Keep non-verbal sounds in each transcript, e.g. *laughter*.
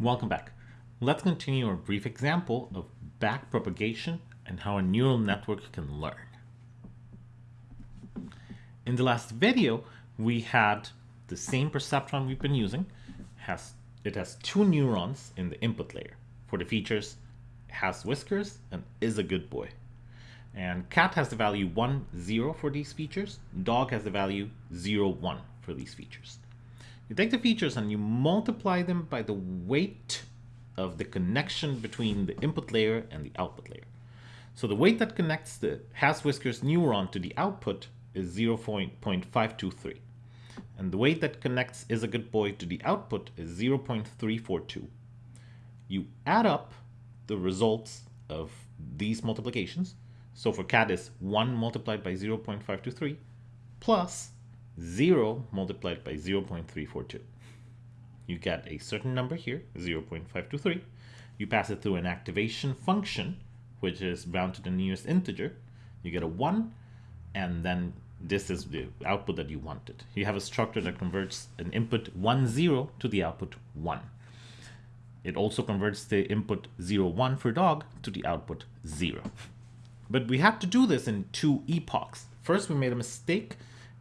Welcome back. Let's continue our brief example of backpropagation and how a neural network can learn. In the last video, we had the same perceptron we've been using. Has It has two neurons in the input layer. For the features, has whiskers and is a good boy. And cat has the value 1, 0 for these features. Dog has the value 0, 1 for these features. You take the features and you multiply them by the weight of the connection between the input layer and the output layer. So the weight that connects the has whiskers neuron to the output is 0.523. And the weight that connects is a good boy to the output is 0.342. You add up the results of these multiplications. So for cat is 1 multiplied by 0.523 plus 0 multiplied by 0.342. You get a certain number here, 0.523. You pass it through an activation function, which is bound to the nearest integer. You get a 1, and then this is the output that you wanted. You have a structure that converts an input 1, 0 to the output 1. It also converts the input 0, 1 for dog to the output 0. But we had to do this in two epochs. First, we made a mistake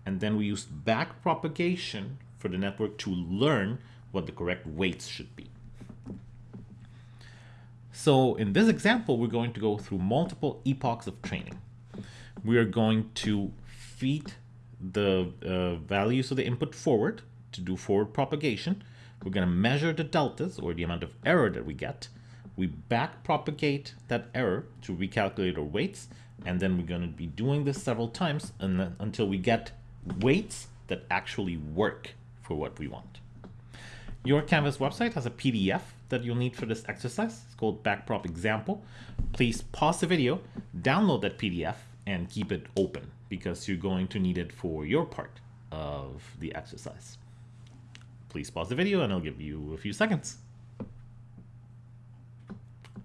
and then we used backpropagation for the network to learn what the correct weights should be. So in this example, we're going to go through multiple epochs of training. We are going to feed the uh, values of the input forward to do forward propagation. We're going to measure the deltas or the amount of error that we get. We backpropagate that error to recalculate our weights, and then we're going to be doing this several times until we get weights that actually work for what we want. Your Canvas website has a PDF that you'll need for this exercise. It's called Backprop Example. Please pause the video, download that PDF, and keep it open because you're going to need it for your part of the exercise. Please pause the video and I'll give you a few seconds.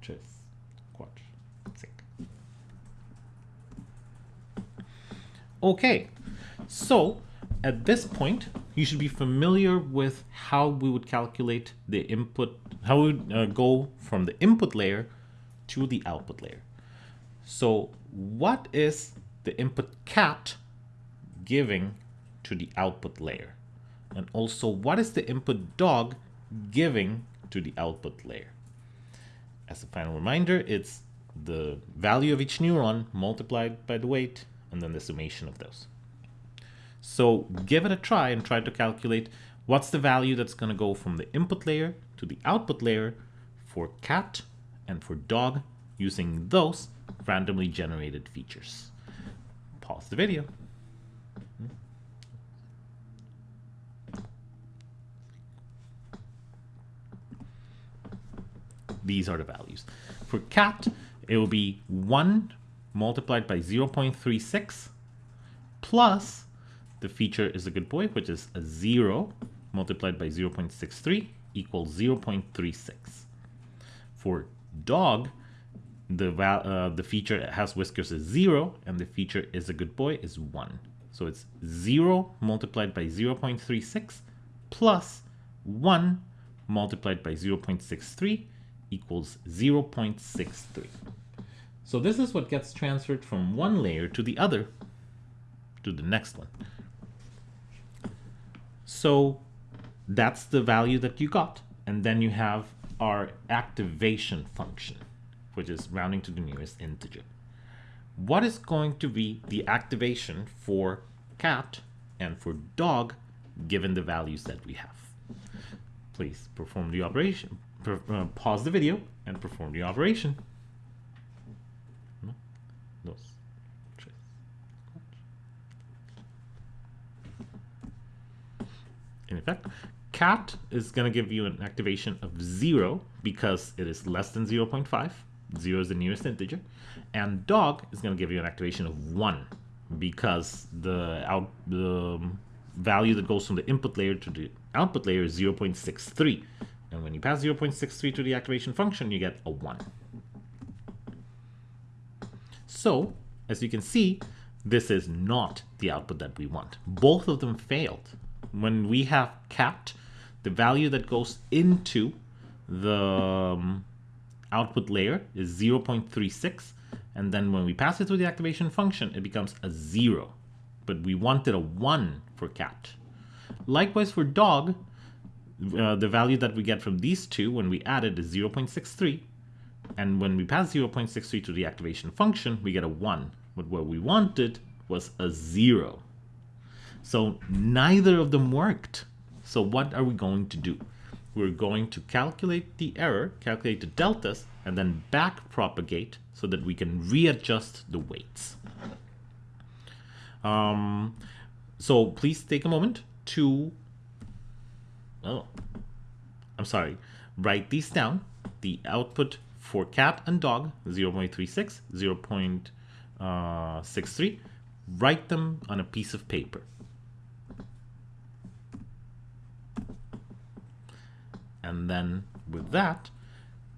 Cheers. Okay, so at this point, you should be familiar with how we would calculate the input, how we would uh, go from the input layer to the output layer. So what is the input cat giving to the output layer? And also what is the input dog giving to the output layer? As a final reminder, it's the value of each neuron multiplied by the weight and then the summation of those. So give it a try and try to calculate what's the value that's going to go from the input layer to the output layer for cat and for dog using those randomly generated features. Pause the video. These are the values. For cat, it will be 1 multiplied by 0.36 plus the feature is a good boy, which is a 0 multiplied by 0.63 equals 0.36. For dog, the, uh, the feature has whiskers is 0, and the feature is a good boy is 1. So it's 0 multiplied by 0.36 plus 1 multiplied by 0.63 equals 0.63. So this is what gets transferred from one layer to the other, to the next one. So that's the value that you got. And then you have our activation function, which is rounding to the nearest integer. What is going to be the activation for cat and for dog given the values that we have? Please perform the operation. Uh, pause the video and perform the operation. in effect. Cat is going to give you an activation of 0 because it is less than 0 0.5. 0 is the nearest integer. And dog is going to give you an activation of 1 because the out the um, value that goes from the input layer to the output layer is 0 0.63. And when you pass 0 0.63 to the activation function, you get a 1. So, as you can see, this is not the output that we want. Both of them failed when we have cat, the value that goes into the um, output layer is 0.36 and then when we pass it through the activation function it becomes a 0 but we wanted a 1 for cat. Likewise for dog uh, the value that we get from these two when we add it is 0.63 and when we pass 0.63 to the activation function we get a 1 but what we wanted was a 0. So neither of them worked. So what are we going to do? We're going to calculate the error, calculate the deltas, and then back propagate so that we can readjust the weights. Um, so please take a moment to, oh, I'm sorry, write these down. The output for cat and dog, 0 0.36, 0 0.63, write them on a piece of paper. And then with that,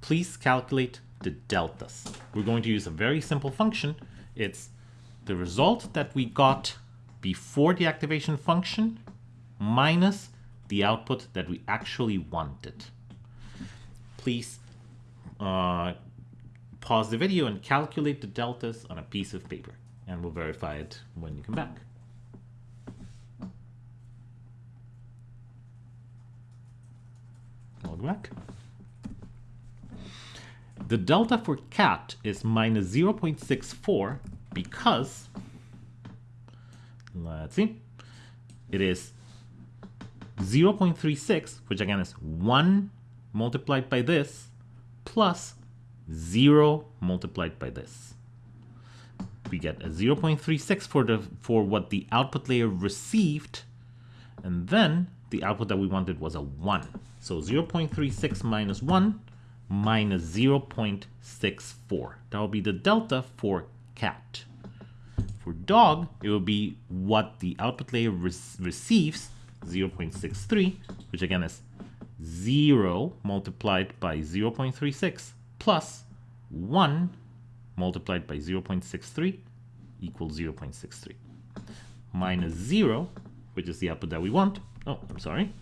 please calculate the deltas. We're going to use a very simple function. It's the result that we got before the activation function minus the output that we actually wanted. Please uh, pause the video and calculate the deltas on a piece of paper and we'll verify it when you come back. Back. The delta for cat is minus 0.64 because, let's see, it is 0.36, which again is 1 multiplied by this, plus 0 multiplied by this. We get a 0.36 for, the, for what the output layer received, and then the output that we wanted was a 1. So 0.36 minus 1 minus 0.64. That will be the delta for cat. For dog, it will be what the output layer re receives, 0.63, which again is 0 multiplied by 0.36 plus 1 multiplied by 0.63 equals 0.63. Minus 0, which is the output that we want. Oh, I'm sorry.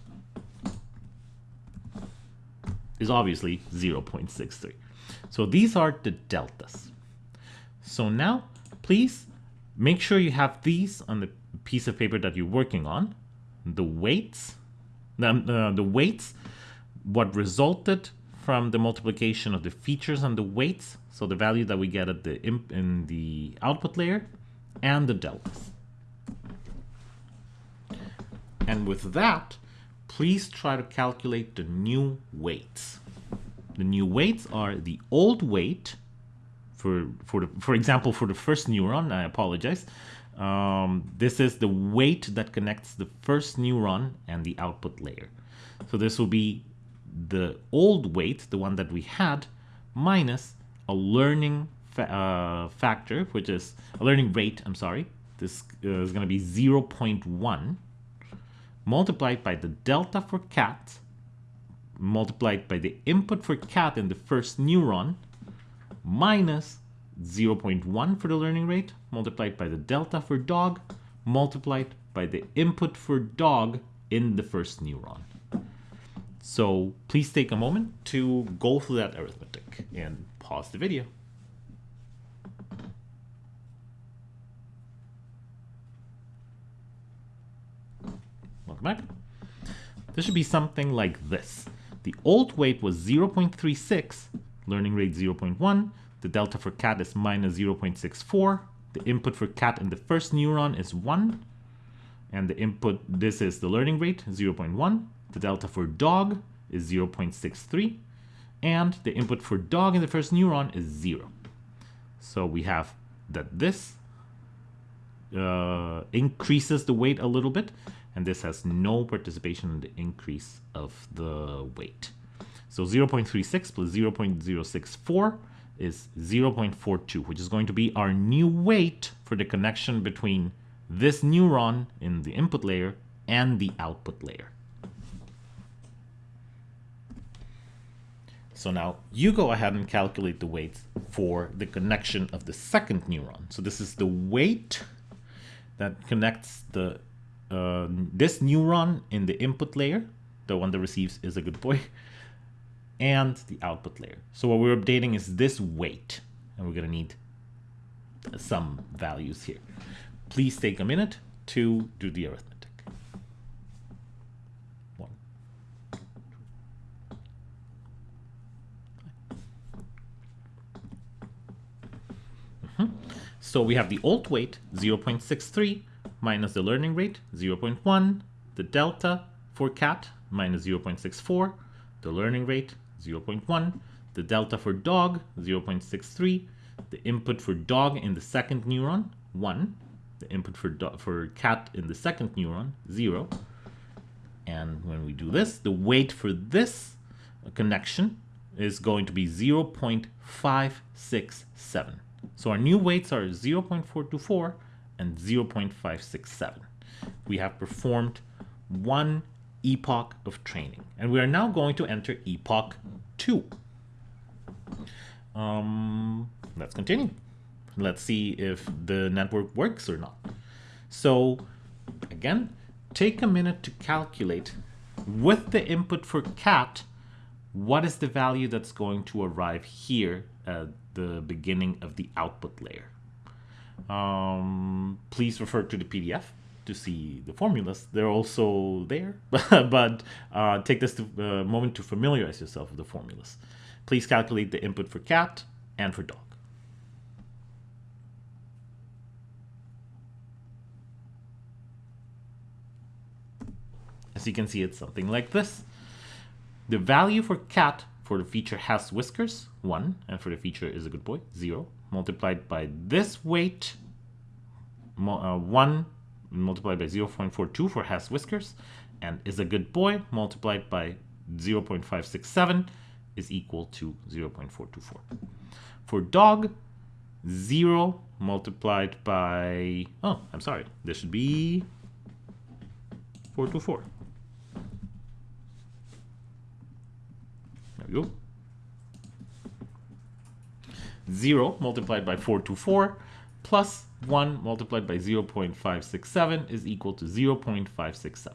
Is obviously 0.63. So these are the deltas. So now, please make sure you have these on the piece of paper that you're working on. The weights, the, uh, the weights, what resulted from the multiplication of the features and the weights, so the value that we get at the in the output layer, and the deltas. And with that, please try to calculate the new weights. The new weights are the old weight for for the, for example for the first neuron I apologize. Um, this is the weight that connects the first neuron and the output layer. So this will be the old weight the one that we had minus a learning fa uh, factor which is a learning rate I'm sorry. This uh, is going to be 0.1 multiplied by the delta for cat multiplied by the input for cat in the first neuron minus 0.1 for the learning rate multiplied by the delta for dog multiplied by the input for dog in the first neuron. So please take a moment to go through that arithmetic and pause the video. Back. This should be something like this. The old weight was 0.36, learning rate 0.1, the delta for cat is minus 0.64. The input for cat in the first neuron is 1. And the input, this is the learning rate, 0.1. The delta for dog is 0.63. And the input for dog in the first neuron is 0. So we have that this uh, increases the weight a little bit, and this has no participation in the increase of the weight. So 0.36 plus 0.064 is 0.42, which is going to be our new weight for the connection between this neuron in the input layer and the output layer. So now you go ahead and calculate the weights for the connection of the second neuron. So this is the weight that connects the uh, this neuron in the input layer, the one that receives is a good boy, *laughs* and the output layer. So what we're updating is this weight, and we're going to need some values here. Please take a minute to do the arithmetic. One, mm -hmm. So we have the old weight, 0.63, minus the learning rate, 0.1, the delta for cat, minus 0.64, the learning rate, 0.1, the delta for dog, 0.63, the input for dog in the second neuron, 1, the input for, for cat in the second neuron, 0. And when we do this, the weight for this connection is going to be 0.567. So our new weights are 0.424 and 0.567. We have performed one epoch of training. And we are now going to enter epoch 2. Um, let's continue. Let's see if the network works or not. So again, take a minute to calculate with the input for cat, what is the value that's going to arrive here at the beginning of the output layer. Um, please refer to the PDF to see the formulas. They're also there, *laughs* but uh, take this to, uh, moment to familiarize yourself with the formulas. Please calculate the input for cat and for dog. As you can see, it's something like this. The value for cat for the feature has whiskers, 1, and for the feature is a good boy, 0, multiplied by this weight, uh, 1 multiplied by 0.42 for has whiskers, and is a good boy multiplied by 0.567 is equal to 0.424. For dog, 0 multiplied by, oh, I'm sorry, this should be 424. There we go. 0 multiplied by 424 plus 1 multiplied by 0 0.567 is equal to 0 0.567.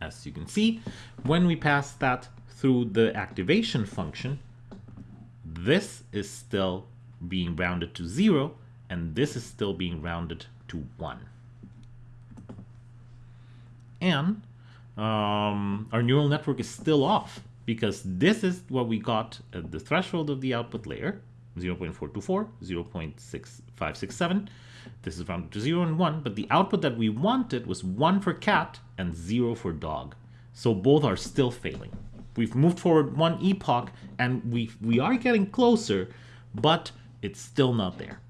As you can see, when we pass that through the activation function, this is still being rounded to 0, and this is still being rounded to 1. And um, our neural network is still off because this is what we got at the threshold of the output layer, 0.424, 0.6567. This is rounded to 0 and 1, but the output that we wanted was 1 for cat and 0 for dog. So both are still failing. We've moved forward one epoch and we, we are getting closer, but it's still not there.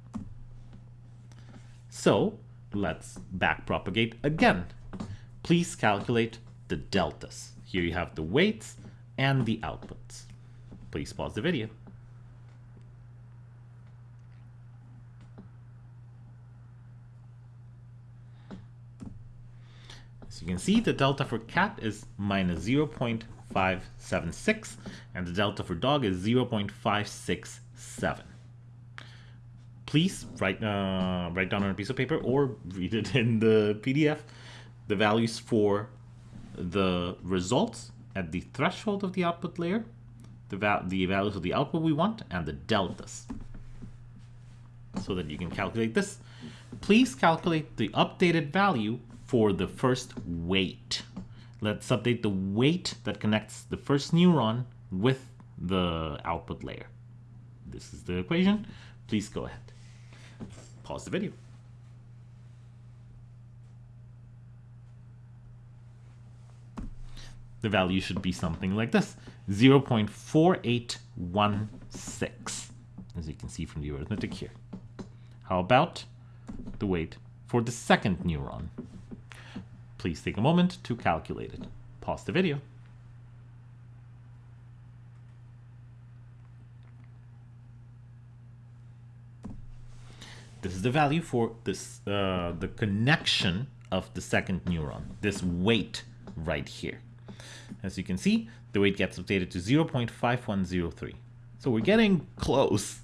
So let's backpropagate again. Please calculate the deltas. Here you have the weights and the outputs. Please pause the video. So you can see the delta for cat is minus 0.576 and the delta for dog is 0.567. Please write, uh, write down on a piece of paper or read it in the PDF the values for the results at the threshold of the output layer, the, val the values of the output we want, and the deltas. So that you can calculate this. Please calculate the updated value for the first weight. Let's update the weight that connects the first neuron with the output layer. This is the equation. Please go ahead. Pause the video. The value should be something like this, 0 0.4816, as you can see from the arithmetic here. How about the weight for the second neuron? Please take a moment to calculate it. Pause the video. This is the value for this uh, the connection of the second neuron, this weight right here. As you can see, the weight gets updated to 0.5103. So we're getting close.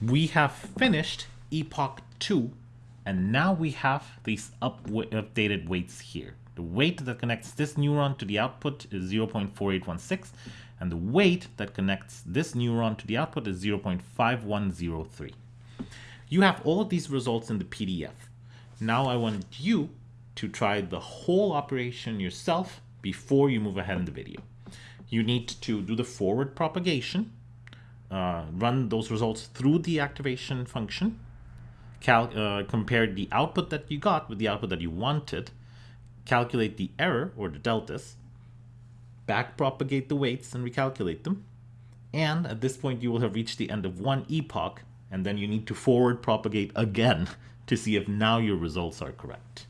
We have finished epoch 2 and now we have these up updated weights here. The weight that connects this neuron to the output is 0.4816, and the weight that connects this neuron to the output is 0.5103. You have all of these results in the PDF. Now I want you to try the whole operation yourself before you move ahead in the video. You need to do the forward propagation, uh, run those results through the activation function, uh, compare the output that you got with the output that you wanted, calculate the error or the deltas, back propagate the weights and recalculate them. And at this point, you will have reached the end of one epoch, and then you need to forward propagate again *laughs* to see if now your results are correct.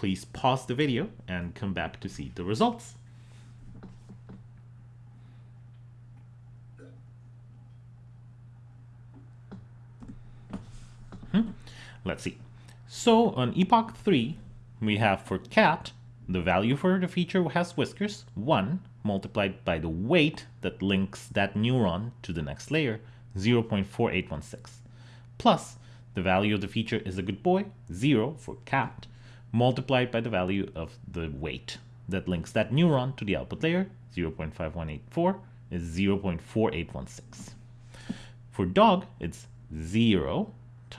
Please pause the video and come back to see the results. Hmm. Let's see. So on epoch 3, we have for cat, the value for the feature has whiskers, 1, multiplied by the weight that links that neuron to the next layer, 0.4816, plus the value of the feature is a good boy, 0 for cat, multiplied by the value of the weight that links that neuron to the output layer, 0.5184, is 0.4816. For dog, it's 0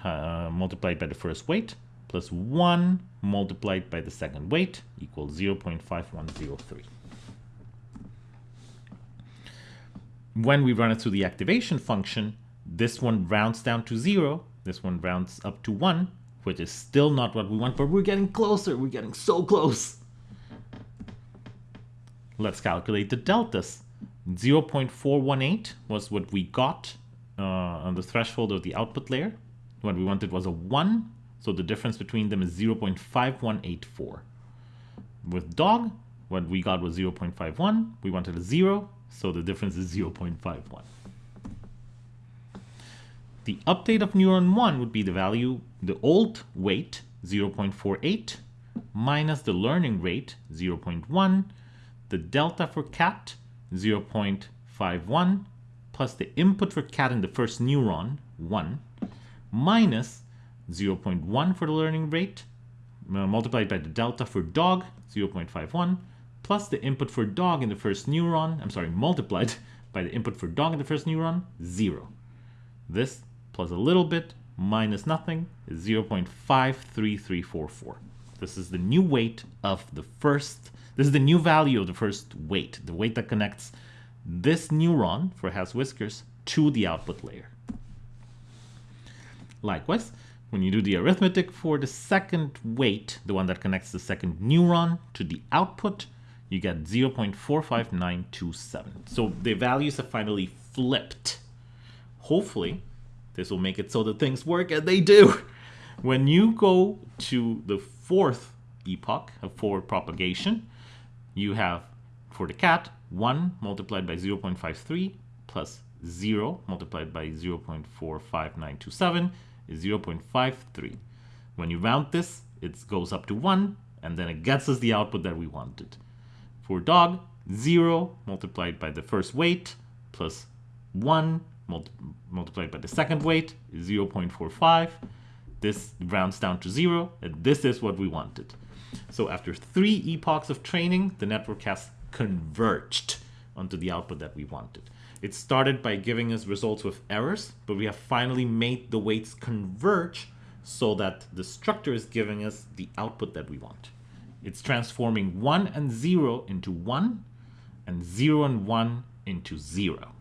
uh, multiplied by the first weight plus 1 multiplied by the second weight equals 0.5103. When we run it through the activation function, this one rounds down to 0, this one rounds up to 1, which is still not what we want, but we're getting closer, we're getting so close. Let's calculate the deltas. 0.418 was what we got uh, on the threshold of the output layer. What we wanted was a 1, so the difference between them is 0.5184. With dog, what we got was 0.51. We wanted a 0, so the difference is 0.51. The update of neuron 1 would be the value, the old weight, 0.48, minus the learning rate, 0.1, the delta for cat, 0.51, plus the input for cat in the first neuron, 1, minus 0.1 for the learning rate, multiplied by the delta for dog, 0.51, plus the input for dog in the first neuron, I'm sorry, multiplied *laughs* by the input for dog in the first neuron, 0. This plus a little bit minus nothing is 0.53344. This is the new weight of the first, this is the new value of the first weight, the weight that connects this neuron for has whiskers to the output layer. Likewise, when you do the arithmetic for the second weight, the one that connects the second neuron to the output, you get 0.45927. So the values have finally flipped. Hopefully, this will make it so that things work, and they do. When you go to the fourth epoch of forward propagation, you have, for the cat, 1 multiplied by 0.53 plus 0 multiplied by 0.45927 is 0.53. When you round this, it goes up to 1, and then it gets us the output that we wanted. For dog, 0 multiplied by the first weight plus 1 multi multiplied by the second weight is 0.45. This rounds down to 0, and this is what we wanted. So after three epochs of training, the network has converged onto the output that we wanted. It started by giving us results with errors, but we have finally made the weights converge so that the structure is giving us the output that we want. It's transforming 1 and 0 into 1 and 0 and 1 into 0.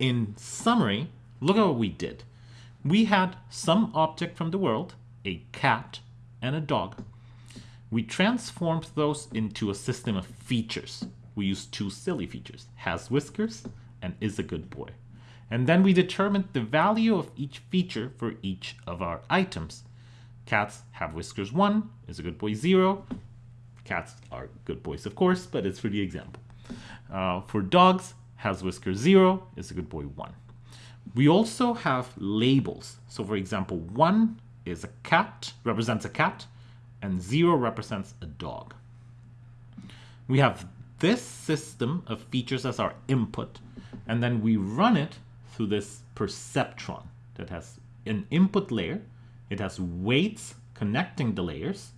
In summary, look at what we did. We had some object from the world, a cat and a dog. We transformed those into a system of features we used two silly features, has whiskers and is a good boy. And then we determined the value of each feature for each of our items. Cats have whiskers 1, is a good boy 0. Cats are good boys, of course, but it's for the example. Uh, for dogs, has whisker 0, is a good boy 1. We also have labels. So for example, 1 is a cat, represents a cat, and 0 represents a dog. We have this system of features as our input, and then we run it through this perceptron that has an input layer. It has weights connecting the layers.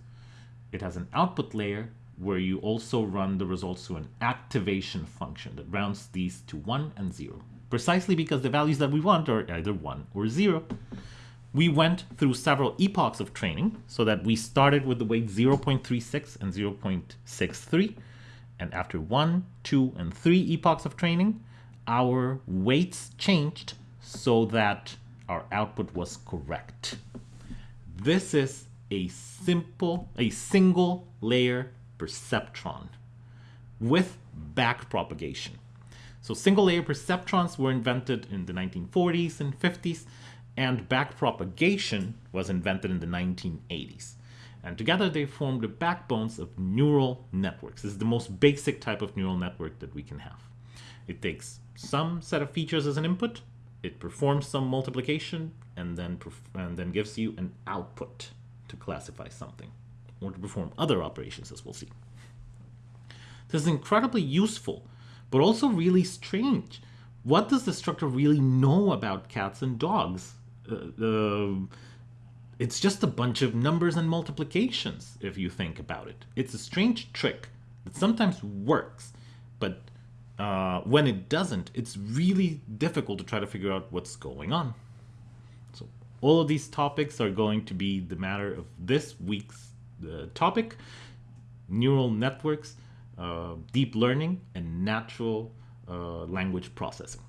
It has an output layer where you also run the results through an activation function that rounds these to 1 and 0, precisely because the values that we want are either 1 or 0. We went through several epochs of training so that we started with the weight 0.36 and 0.63. And after 1, 2, and 3 epochs of training, our weights changed so that our output was correct. This is a simple, a single layer perceptron with back propagation. So single layer perceptrons were invented in the 1940s and 50s, and back propagation was invented in the 1980s. And together they form the backbones of neural networks. This is the most basic type of neural network that we can have. It takes some set of features as an input, it performs some multiplication, and then, and then gives you an output to classify something or to perform other operations as we'll see. This is incredibly useful, but also really strange. What does the structure really know about cats and dogs? Uh, uh, it's just a bunch of numbers and multiplications, if you think about it. It's a strange trick that sometimes works, but uh, when it doesn't, it's really difficult to try to figure out what's going on. So all of these topics are going to be the matter of this week's topic, neural networks, uh, deep learning, and natural uh, language processing.